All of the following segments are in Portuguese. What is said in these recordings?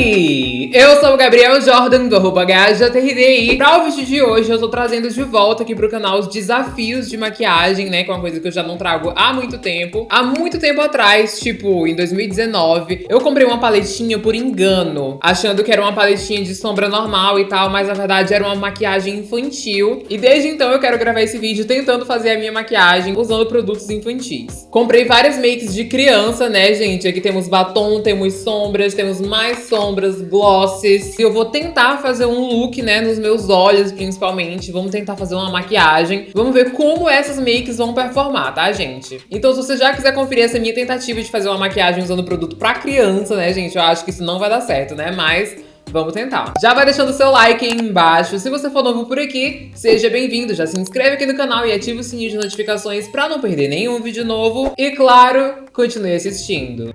Hey! Eu sou o Gabriel Jordan, do arroba HJRDI. Pra o vídeo de hoje, eu tô trazendo de volta aqui pro canal os desafios de maquiagem, né? Que é uma coisa que eu já não trago há muito tempo. Há muito tempo atrás, tipo, em 2019, eu comprei uma paletinha por engano, achando que era uma paletinha de sombra normal e tal, mas na verdade era uma maquiagem infantil. E desde então eu quero gravar esse vídeo tentando fazer a minha maquiagem usando produtos infantis. Comprei várias makes de criança, né, gente? Aqui temos batom, temos sombras, temos mais sombras, glosses. E eu vou tentar fazer um look, né, nos meus olhos, principalmente. Vamos tentar fazer uma maquiagem. Vamos ver como essas makes vão performar, tá, gente? Então, se você já quiser conferir essa minha tentativa de fazer uma maquiagem usando produto pra criança, né, gente? Eu acho que isso não vai dar certo, né? Mas... Vamos tentar. Já vai deixando seu like aí embaixo. Se você for novo por aqui, seja bem-vindo. Já se inscreve aqui no canal e ativa o sininho de notificações pra não perder nenhum vídeo novo. E claro, continue assistindo.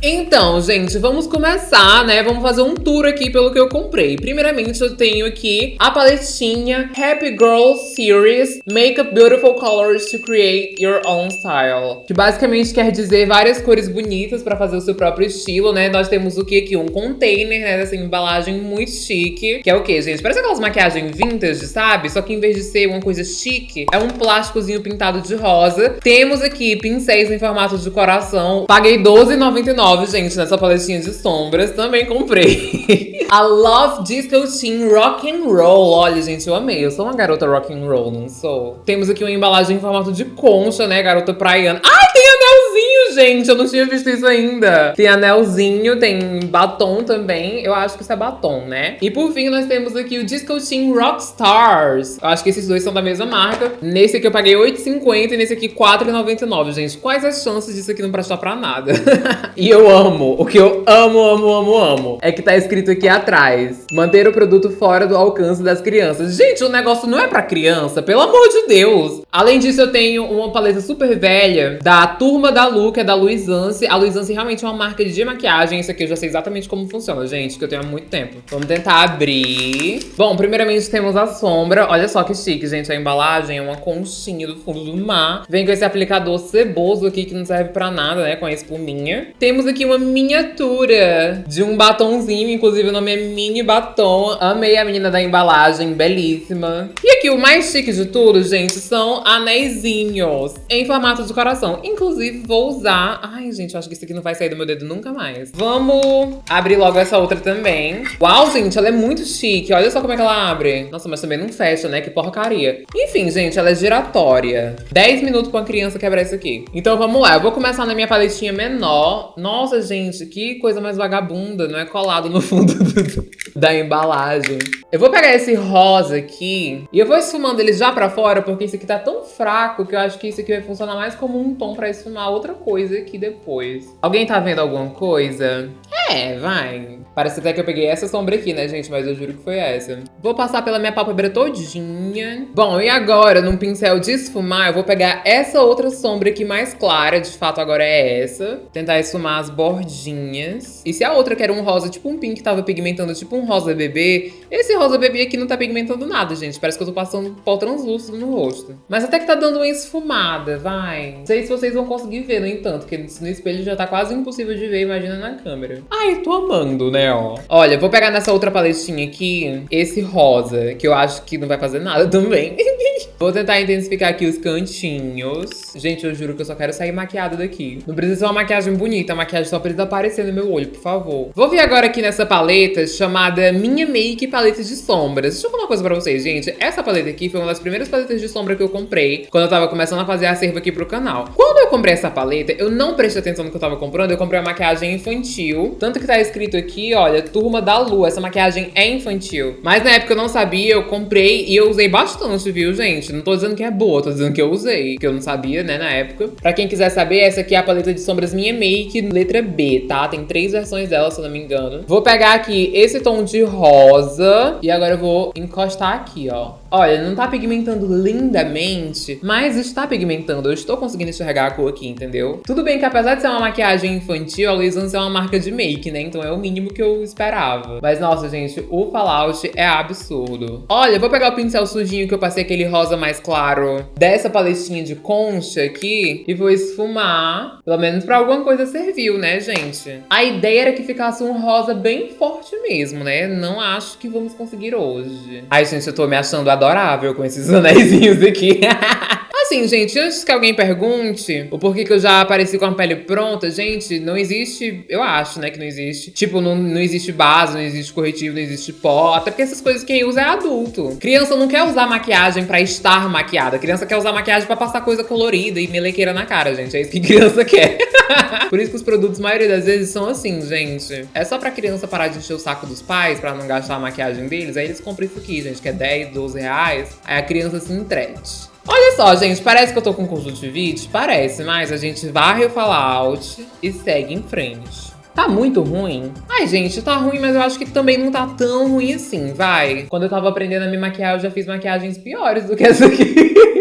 Então, gente, vamos começar, né? Vamos fazer um tour aqui pelo que eu comprei. Primeiramente, eu tenho aqui a paletinha Happy Girl Series Make Up Beautiful Colors to Create Your Own Style. Que basicamente quer dizer várias cores bonitas pra fazer o seu próprio estilo, né? Nós temos o que aqui? Um container, né? Dessa embalagem muito chique. Que é o que, gente? Parece aquelas maquiagens vintage, sabe? Só que em vez de ser uma coisa chique, é um plásticozinho pintado de rosa. Temos aqui pincéis em formato de coração. Paguei R$12,99 gente, nessa paletinha de sombras. Também comprei. a Love Disco Teen Rock and Roll. Olha, gente, eu amei. Eu sou uma garota rock and roll, não sou? Temos aqui uma embalagem em formato de concha, né? Garota praiana. Ai, tem anelzinho, gente! Eu não tinha visto isso ainda. Tem anelzinho, tem batom também. Eu acho que isso é batom, né? E por fim, nós temos aqui o Disco Teen Rock Stars. Eu acho que esses dois são da mesma marca. Nesse aqui eu paguei R$8,50 e nesse aqui R$4,99, gente. Quais as chances disso aqui não prestar pra nada? e eu amo, o que eu amo, amo, amo, amo, é que tá escrito aqui atrás. Manter o produto fora do alcance das crianças. Gente, o negócio não é pra criança, pelo amor de Deus. Além disso, eu tenho uma paleta super velha da Turma da Lu, que é da Luizance. A Luizance realmente é uma marca de maquiagem. Isso aqui eu já sei exatamente como funciona, gente, que eu tenho há muito tempo. Vamos tentar abrir. Bom, primeiramente temos a sombra. Olha só que chique, gente. A embalagem é uma conchinha do fundo do mar. Vem com esse aplicador ceboso aqui, que não serve pra nada, né, com a espuminha. Temos aqui uma miniatura de um batonzinho, inclusive o nome é Mini Batom. Amei a menina da embalagem, belíssima. E aqui o mais chique de tudo, gente, são anéisinhos em formato de coração. Inclusive, vou usar... Ai, gente, eu acho que isso aqui não vai sair do meu dedo nunca mais. Vamos abrir logo essa outra também. Uau, gente, ela é muito chique. Olha só como é que ela abre. Nossa, mas também não fecha, né? Que porcaria. Enfim, gente, ela é giratória. 10 minutos pra uma criança quebrar isso aqui. Então, vamos lá. Eu vou começar na minha paletinha menor. Nossa, gente, que coisa mais vagabunda, não é colado no fundo do, da embalagem. Eu vou pegar esse rosa aqui e eu vou esfumando ele já pra fora, porque esse aqui tá tão fraco que eu acho que isso aqui vai funcionar mais como um tom pra esfumar outra coisa aqui depois. Alguém tá vendo alguma coisa? É, vai. Parece até que eu peguei essa sombra aqui, né, gente? Mas eu juro que foi essa. Vou passar pela minha pálpebra todinha. Bom, e agora, num pincel de esfumar, eu vou pegar essa outra sombra aqui mais clara. De fato, agora é essa. Tentar esfumar as bordinhas. E se a outra que era um rosa, tipo um pink, tava pigmentando tipo um rosa bebê, esse rosa bebê aqui não tá pigmentando nada, gente. Parece que eu tô passando pó translúcido no rosto. Mas até que tá dando uma esfumada, vai. Não sei se vocês vão conseguir ver, no entanto, porque no espelho já tá quase impossível de ver, imagina na câmera. Ai, tô amando, né? ó. Olha, vou pegar nessa outra paletinha aqui, esse rosa, que eu acho que não vai fazer nada também. vou tentar intensificar aqui os cantinhos. Gente, eu juro que eu só quero sair maquiada daqui. Não precisa ser uma maquiagem bonita, a maquiagem só precisa aparecer no meu olho, por favor. Vou vir agora aqui nessa paleta chamada Minha Make Paleta de Sombras. Deixa eu falar uma coisa pra vocês, gente. Essa paleta aqui foi uma das primeiras paletas de sombra que eu comprei quando eu tava começando a fazer acervo aqui pro canal. Quando eu comprei essa paleta, eu não prestei atenção no que eu tava comprando, eu comprei uma maquiagem infantil. Tanto que tá escrito aqui, olha, Turma da Lua. Essa maquiagem é infantil. Mas na época eu não sabia, eu comprei e eu usei bastante, viu, gente? Não tô dizendo que é boa, tô dizendo que eu usei. Que eu não sabia, né, na época. Pra quem quiser saber, essa aqui é a paleta de sombras Minha Make, letra B, tá? Tem três versões dela, se eu não me engano. Vou pegar aqui esse tom de rosa e agora eu vou encostar aqui, ó. Olha, não tá pigmentando lindamente, mas está pigmentando. Eu estou conseguindo enxergar cor aqui, entendeu? Tudo bem que apesar de ser uma maquiagem infantil, a Luisance é uma marca de make, né? Então é o mínimo que eu esperava. Mas nossa, gente, o Fallout é absurdo. Olha, eu vou pegar o pincel sujinho que eu passei aquele rosa mais claro dessa paletinha de concha aqui e vou esfumar. Pelo menos pra alguma coisa serviu, né, gente? A ideia era que ficasse um rosa bem forte mesmo, né? Não acho que vamos conseguir hoje. Ai, gente, eu tô me achando adorável com esses anéisinhos aqui. Assim, gente, antes que alguém pergunte o porquê que eu já apareci com a pele pronta, gente, não existe, eu acho, né, que não existe. Tipo, não, não existe base, não existe corretivo, não existe pó, até porque essas coisas quem usa é adulto. Criança não quer usar maquiagem pra estar maquiada, criança quer usar maquiagem pra passar coisa colorida e melequeira na cara, gente, é isso que criança quer. Por isso que os produtos, a maioria das vezes, são assim, gente. É só pra criança parar de encher o saco dos pais, pra não gastar a maquiagem deles, aí eles compram isso aqui, gente, que é 10, 12 reais, aí a criança se entrete. Olha só, gente, parece que eu tô com conjuntivite? Parece, mas a gente varre o fallout e segue em frente. Tá muito ruim? Ai, gente, tá ruim, mas eu acho que também não tá tão ruim assim, vai. Quando eu tava aprendendo a me maquiar, eu já fiz maquiagens piores do que essa aqui.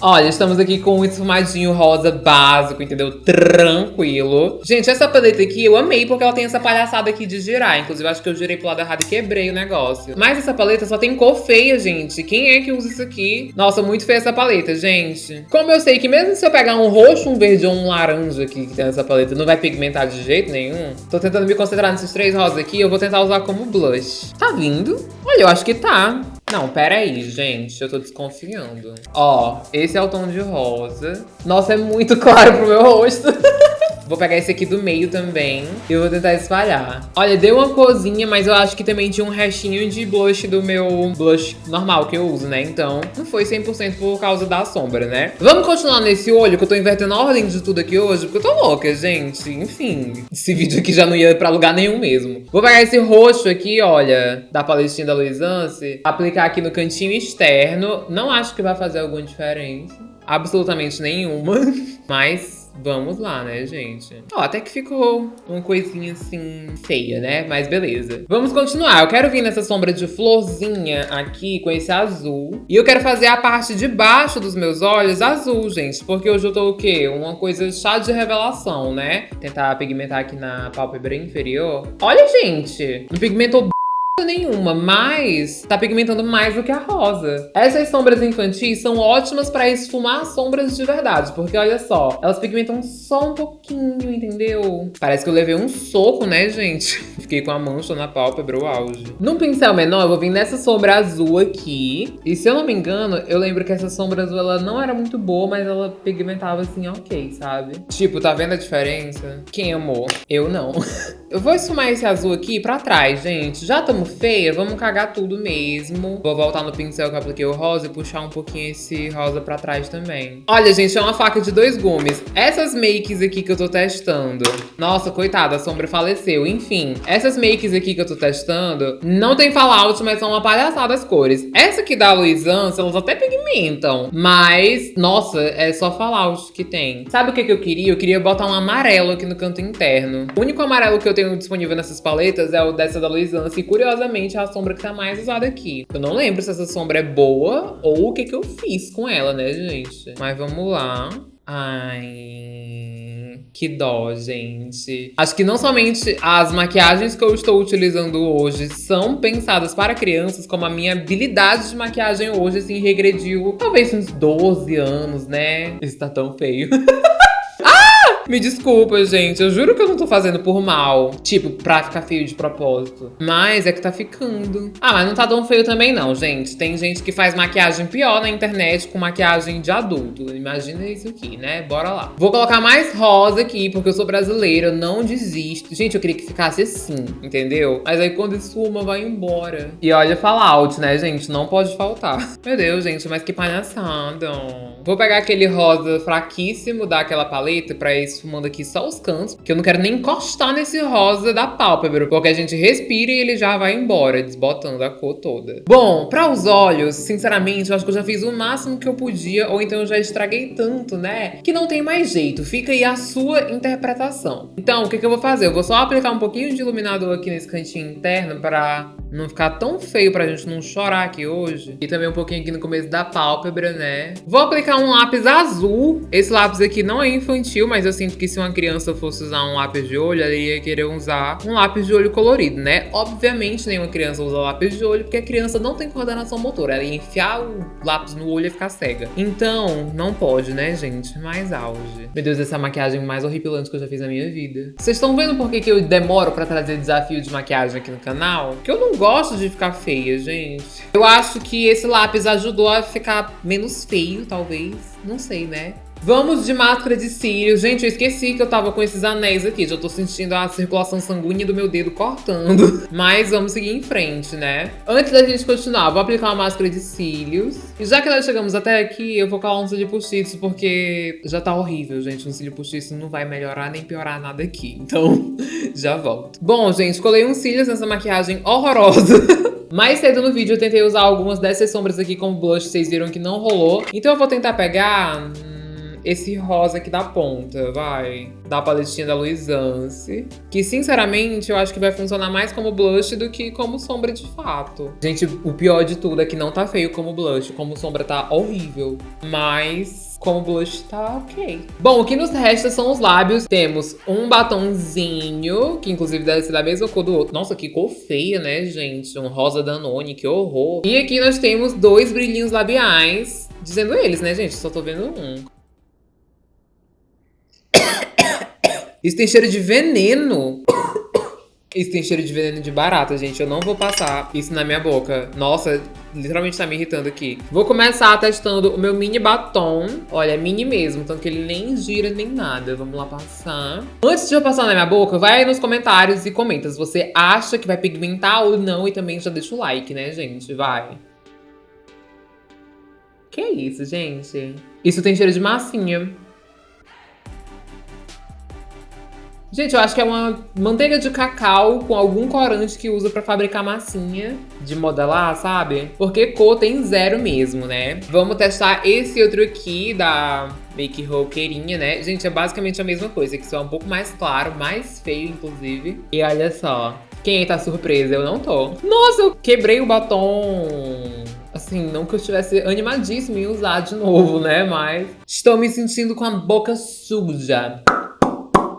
Olha, estamos aqui com um esfumadinho rosa básico, entendeu? Tranquilo. Gente, essa paleta aqui eu amei porque ela tem essa palhaçada aqui de girar. Inclusive, acho que eu girei pro lado errado e quebrei o negócio. Mas essa paleta só tem cor feia, gente. Quem é que usa isso aqui? Nossa, muito feia essa paleta, gente. Como eu sei que mesmo se eu pegar um roxo, um verde ou um laranja aqui que tem nessa paleta, não vai pigmentar de jeito nenhum. Tô tentando me concentrar nesses três rosas aqui. Eu vou tentar usar como blush. Tá vindo? Olha, eu acho que tá. Não, pera aí, gente. Eu tô desconfiando. Ó, esse é o tom de rosa. Nossa, é muito claro pro meu rosto. Vou pegar esse aqui do meio também e vou tentar espalhar. Olha, deu uma corzinha, mas eu acho que também tinha um restinho de blush do meu blush normal que eu uso, né? Então, não foi 100% por causa da sombra, né? Vamos continuar nesse olho, que eu tô invertendo a ordem de tudo aqui hoje, porque eu tô louca, gente. Enfim, esse vídeo aqui já não ia pra lugar nenhum mesmo. Vou pegar esse roxo aqui, olha, da paletinha da Luisance, aplicar aqui no cantinho externo. Não acho que vai fazer alguma diferença. Absolutamente nenhuma. Mas Vamos lá, né, gente? Ó, até que ficou uma coisinha assim feia, né? Mas beleza. Vamos continuar. Eu quero vir nessa sombra de florzinha aqui com esse azul. E eu quero fazer a parte de baixo dos meus olhos azul, gente. Porque hoje eu tô o quê? Uma coisa chá de revelação, né? Tentar pigmentar aqui na pálpebra inferior. Olha, gente! Não pigmentou nenhuma, mas tá pigmentando mais do que a rosa. Essas sombras infantis são ótimas pra esfumar sombras de verdade, porque olha só, elas pigmentam só um pouquinho, entendeu? Parece que eu levei um soco, né, gente? Fiquei com a mancha na pálpebra, o auge. Num pincel menor, eu vou vir nessa sombra azul aqui. E se eu não me engano, eu lembro que essa sombra azul, ela não era muito boa, mas ela pigmentava assim, ok, sabe? Tipo, tá vendo a diferença? Quem amou? Eu não. eu vou esfumar esse azul aqui pra trás, gente. Já estamos feia, vamos cagar tudo mesmo. Vou voltar no pincel que eu apliquei o rosa e puxar um pouquinho esse rosa pra trás também. Olha, gente, é uma faca de dois gumes. Essas makes aqui que eu tô testando... Nossa, coitada, a sombra faleceu. Enfim, essas makes aqui que eu tô testando não tem fallout, mas são uma palhaçada as cores. Essa aqui da Luisance, elas até pigmentam. Mas, nossa, é só fallout que tem. Sabe o que, que eu queria? Eu queria botar um amarelo aqui no canto interno. O único amarelo que eu tenho disponível nessas paletas é o dessa da Luisance. E, curiosamente, claramente a sombra que tá mais usada aqui. Eu não lembro se essa sombra é boa ou o que que eu fiz com ela, né, gente? Mas vamos lá. Ai, que dó, gente. Acho que não somente as maquiagens que eu estou utilizando hoje são pensadas para crianças, como a minha habilidade de maquiagem hoje, assim, regrediu talvez uns 12 anos, né? Isso tá tão feio. Me desculpa, gente. Eu juro que eu não tô fazendo por mal. Tipo, pra ficar feio de propósito. Mas é que tá ficando. Ah, mas não tá tão feio também não, gente. Tem gente que faz maquiagem pior na internet com maquiagem de adulto. Imagina isso aqui, né? Bora lá. Vou colocar mais rosa aqui, porque eu sou brasileira. Eu não desisto. Gente, eu queria que ficasse assim, entendeu? Mas aí quando esfuma, vai embora. E olha, fallout, né, gente? Não pode faltar. Meu Deus, gente, mas que palhaçada. Vou pegar aquele rosa fraquíssimo daquela paleta pra isso esfumando aqui só os cantos, que eu não quero nem encostar nesse rosa da pálpebra, porque a gente respira e ele já vai embora, desbotando a cor toda. Bom, para os olhos, sinceramente, eu acho que eu já fiz o máximo que eu podia, ou então eu já estraguei tanto, né, que não tem mais jeito. Fica aí a sua interpretação. Então, o que, que eu vou fazer? Eu vou só aplicar um pouquinho de iluminador aqui nesse cantinho interno para não ficar tão feio pra gente não chorar aqui hoje. E também um pouquinho aqui no começo da pálpebra, né? Vou aplicar um lápis azul. Esse lápis aqui não é infantil, mas eu sinto que se uma criança fosse usar um lápis de olho, ela ia querer usar um lápis de olho colorido, né? Obviamente nenhuma criança usa lápis de olho, porque a criança não tem coordenação motora. Ela ia enfiar o lápis no olho e ficar cega. Então, não pode, né, gente? Mais auge. Meu Deus, essa é a maquiagem mais horripilante que eu já fiz na minha vida. Vocês estão vendo por que, que eu demoro pra trazer desafio de maquiagem aqui no canal? Que eu não gosto de ficar feia, gente. Eu acho que esse lápis ajudou a ficar menos feio, talvez. Não sei, né? Vamos de máscara de cílios. Gente, eu esqueci que eu tava com esses anéis aqui. Já tô sentindo a circulação sanguínea do meu dedo cortando. Mas vamos seguir em frente, né? Antes da gente continuar, vou aplicar uma máscara de cílios. E já que nós chegamos até aqui, eu vou colar um cílio postiço, porque já tá horrível, gente. Um cílio postiço não vai melhorar nem piorar nada aqui. Então, já volto. Bom, gente, colei uns cílios nessa maquiagem horrorosa. Mais cedo no vídeo eu tentei usar algumas dessas sombras aqui como blush, vocês viram que não rolou. Então eu vou tentar pegar esse rosa aqui da ponta, vai. Da paletinha da Luisance. Que, sinceramente, eu acho que vai funcionar mais como blush do que como sombra de fato. Gente, o pior de tudo é que não tá feio como blush. Como sombra tá horrível. Mas como blush tá ok. Bom, o que nos resta são os lábios. Temos um batonzinho, que inclusive deve ser da mesma cor do outro. Nossa, que cor feia, né, gente? Um rosa Danone, que horror. E aqui nós temos dois brilhinhos labiais. Dizendo eles, né, gente? Só tô vendo um. Isso tem cheiro de veneno. Isso tem cheiro de veneno de barata, gente. Eu não vou passar isso na minha boca. Nossa, literalmente tá me irritando aqui. Vou começar testando o meu mini batom. Olha, é mini mesmo, tanto que ele nem gira nem nada. Vamos lá passar. Antes de eu passar na minha boca, vai aí nos comentários e comenta se você acha que vai pigmentar ou não. E também já deixa o like, né, gente? Vai. Que isso, gente? Isso tem cheiro de massinha. Gente, eu acho que é uma manteiga de cacau com algum corante que usa pra fabricar massinha de modelar, sabe? Porque cor tem zero mesmo, né? Vamos testar esse outro aqui da Make Roqueirinha, né? Gente, é basicamente a mesma coisa, que só é um pouco mais claro, mais feio, inclusive. E olha só, quem tá surpresa? Eu não tô. Nossa, eu quebrei o batom assim, não que eu estivesse animadíssima em usar de novo, né? Mas estou me sentindo com a boca suja.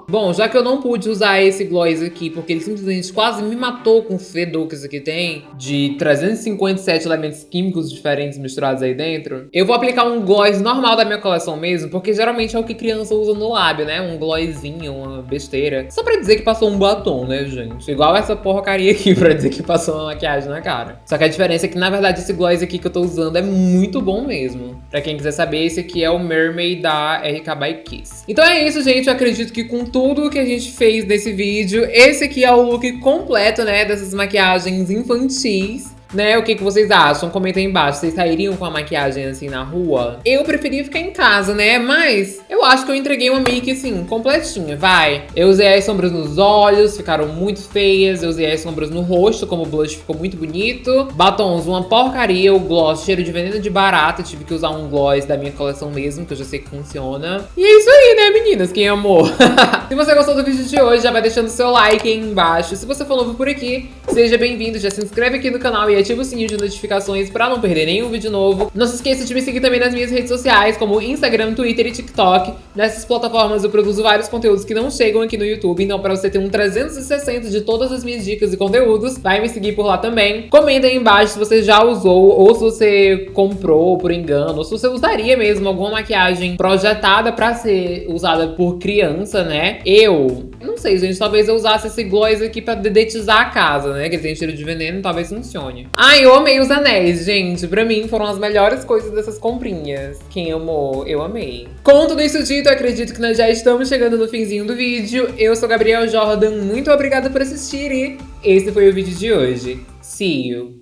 Bom, já que eu não pude usar esse gloss aqui, porque ele simplesmente quase me matou com o fedor que isso aqui tem, de 357 elementos químicos diferentes misturados aí dentro, eu vou aplicar um gloss normal da minha coleção mesmo, porque geralmente é o que criança usa no lábio, né? Um glossinho, uma besteira. Só pra dizer que passou um batom, né, gente? Igual essa porcaria aqui pra dizer que passou uma maquiagem na cara. Só que a diferença é que, na verdade, esse gloss aqui que eu tô usando é muito bom mesmo. Pra quem quiser saber, esse aqui é o Mermaid da RK by Kiss. Então é isso, gente. Eu acredito que com tudo tudo que a gente fez nesse vídeo. Esse aqui é o look completo, né, dessas maquiagens infantis né? O que, que vocês acham? Comentem aí embaixo. Vocês sairiam com a maquiagem assim na rua? Eu preferia ficar em casa, né? Mas eu acho que eu entreguei uma make assim, completinha, vai. Eu usei as sombras nos olhos, ficaram muito feias. Eu usei as sombras no rosto, como o blush ficou muito bonito. Batons, uma porcaria. O gloss, cheiro de veneno de barata. Tive que usar um gloss da minha coleção mesmo, que eu já sei que funciona. E é isso aí, né, meninas? Quem amou? Se você gostou do vídeo de hoje, já vai deixando seu like aí embaixo. Se você for novo por aqui, seja bem-vindo. Já se inscreve aqui no canal e ativa o sininho de notificações pra não perder nenhum vídeo novo. Não se esqueça de me seguir também nas minhas redes sociais, como Instagram, Twitter e TikTok. Nessas plataformas eu produzo vários conteúdos que não chegam aqui no YouTube, então pra você ter um 360 de todas as minhas dicas e conteúdos, vai me seguir por lá também. Comenta aí embaixo se você já usou, ou se você comprou por engano, ou se você usaria mesmo alguma maquiagem projetada pra ser usada por criança, né? Eu não sei, gente, talvez eu usasse esse gloss aqui pra dedetizar a casa, né? Que tem cheiro de veneno, talvez funcione. Ai, eu amei os anéis, gente. Pra mim, foram as melhores coisas dessas comprinhas. Quem amou, eu amei. Com tudo isso dito, acredito que nós já estamos chegando no finzinho do vídeo. Eu sou Gabriel Jordan, muito obrigada por assistir e esse foi o vídeo de hoje. See you!